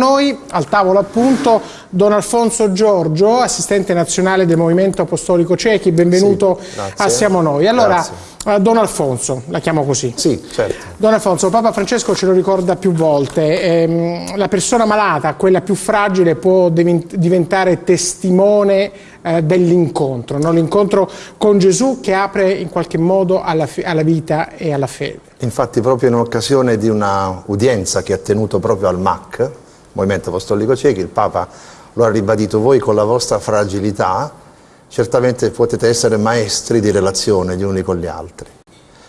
noi al tavolo appunto Don Alfonso Giorgio, assistente nazionale del Movimento Apostolico Ciechi, benvenuto sì, a Siamo Noi. Allora, Grazie. Uh, Don Alfonso, la chiamo così. Sì, certo. Don Alfonso, Papa Francesco ce lo ricorda più volte, ehm, la persona malata, quella più fragile, può diventare testimone eh, dell'incontro, no? l'incontro con Gesù che apre in qualche modo alla, alla vita e alla fede. Infatti proprio in occasione di un'udienza che ha tenuto proprio al MAC, Movimento Apostolico Ciechi, il Papa lo ha ribadito voi con la vostra fragilità, certamente potete essere maestri di relazione gli uni con gli altri.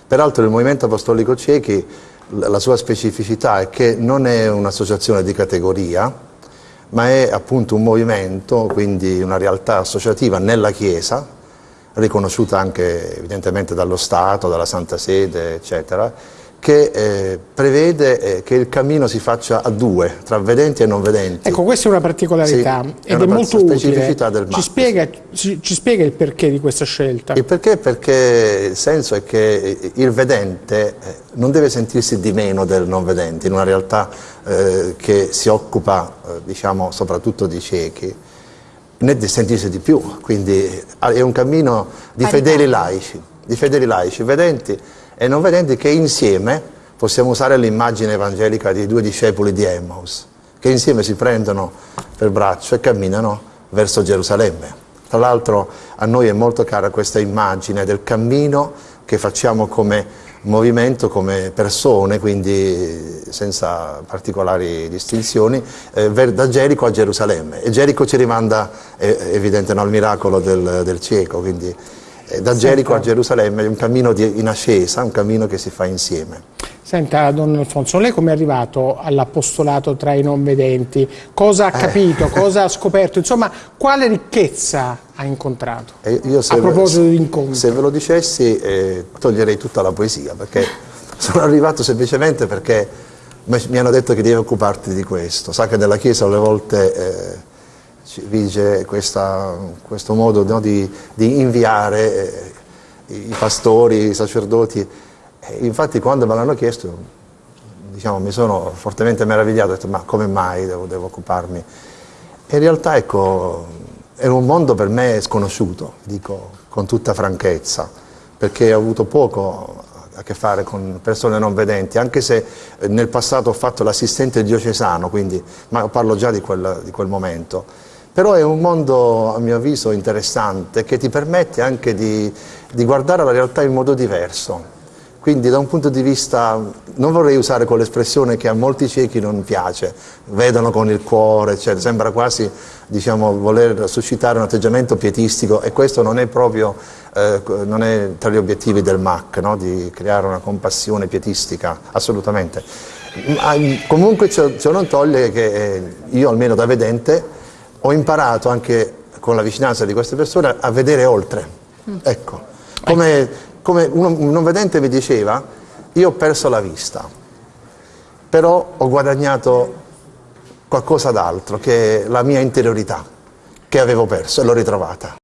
Peraltro il Movimento Apostolico Ciechi, la sua specificità è che non è un'associazione di categoria, ma è appunto un movimento, quindi una realtà associativa nella Chiesa, riconosciuta anche evidentemente dallo Stato, dalla Santa Sede, eccetera, che eh, prevede eh, che il cammino si faccia a due, tra vedenti e non vedenti. Ecco, questa è una particolarità sì, ed è, è molto utile. Del ci, spiega, ci, ci, spiega, il perché di questa scelta? Il perché? Perché il senso è che il vedente eh, non deve sentirsi di meno del non vedente, in una realtà eh, che si occupa, eh, diciamo, soprattutto di ciechi, né di sentirsi di più, quindi è un cammino di fedeli laici, di fedeli laici, vedenti e non vedenti che insieme, possiamo usare l'immagine evangelica di due discepoli di Emmaus, che insieme si prendono per braccio e camminano verso Gerusalemme. Tra l'altro a noi è molto cara questa immagine del cammino che facciamo come movimento, come persone, quindi senza particolari distinzioni, eh, da Gerico a Gerusalemme. E Gerico ci rimanda, eh, evidente, no, al miracolo del, del cieco, quindi da Gerico a Gerusalemme è un cammino di, in ascesa, un cammino che si fa insieme. Senta, Don Alfonso, lei come è arrivato all'apostolato tra i non vedenti? Cosa ha eh. capito? Eh. Cosa ha scoperto? Insomma, quale ricchezza ha incontrato? Eh, io a proposito di incontri. Se ve lo dicessi, eh, toglierei tutta la poesia, perché sono arrivato semplicemente perché mi hanno detto che devi occuparti di questo. Sa che nella Chiesa alle volte eh, vige questa, questo modo no, di, di, inviare eh, i pastori, i sacerdoti. E infatti quando me l'hanno chiesto diciamo, mi sono fortemente meravigliato, ho detto ma come mai devo, devo occuparmi? E in realtà ecco, è un mondo per me sconosciuto, dico con tutta franchezza, perché ho avuto poco a che fare con persone non vedenti, anche se nel passato ho fatto l'assistente diocesano, quindi, ma parlo già di quel, di quel momento. Però è un mondo, a mio avviso, interessante che ti permette anche di, di guardare la realtà in modo diverso. Quindi da un punto di vista, non vorrei usare quell'espressione che a molti ciechi non piace, vedono con il cuore, cioè, sembra quasi diciamo, voler suscitare un atteggiamento pietistico e questo non è proprio eh, non è tra gli obiettivi del MAC, no? di creare una compassione pietistica, assolutamente. Ma, comunque ciò, ciò non toglie che eh, io almeno da vedente ho imparato anche con la vicinanza di queste persone a vedere oltre. Mm. Ecco, come, come un non vedente mi diceva, io ho perso la vista, però ho guadagnato qualcosa d'altro, che è la mia interiorità, che avevo perso e l'ho ritrovata.